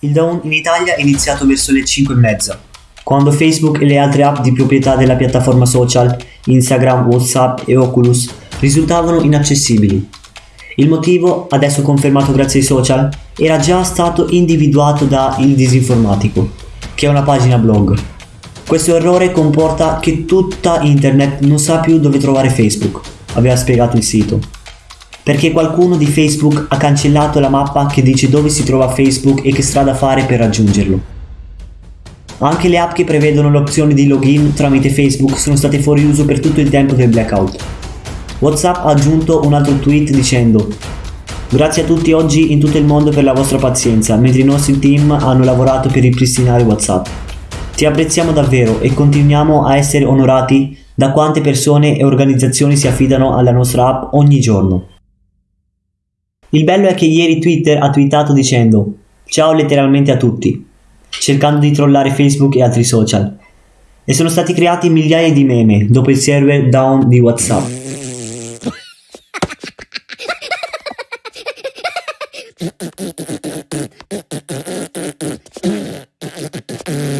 Il down in Italia è iniziato verso le 5 e mezza, quando Facebook e le altre app di proprietà della piattaforma social, Instagram, Whatsapp e Oculus, risultavano inaccessibili. Il motivo, adesso confermato grazie ai social, era già stato individuato da Il Disinformatico, che è una pagina blog. Questo errore comporta che tutta internet non sa più dove trovare Facebook, aveva spiegato il sito perché qualcuno di Facebook ha cancellato la mappa che dice dove si trova Facebook e che strada fare per raggiungerlo. Anche le app che prevedono l'opzione di login tramite Facebook sono state fuori uso per tutto il tempo del blackout. WhatsApp ha aggiunto un altro tweet dicendo Grazie a tutti oggi in tutto il mondo per la vostra pazienza, mentre i nostri team hanno lavorato per ripristinare WhatsApp. Ti apprezziamo davvero e continuiamo a essere onorati da quante persone e organizzazioni si affidano alla nostra app ogni giorno. Il bello è che ieri Twitter ha twittato dicendo ciao letteralmente a tutti, cercando di trollare Facebook e altri social. E sono stati creati migliaia di meme dopo il server down di WhatsApp.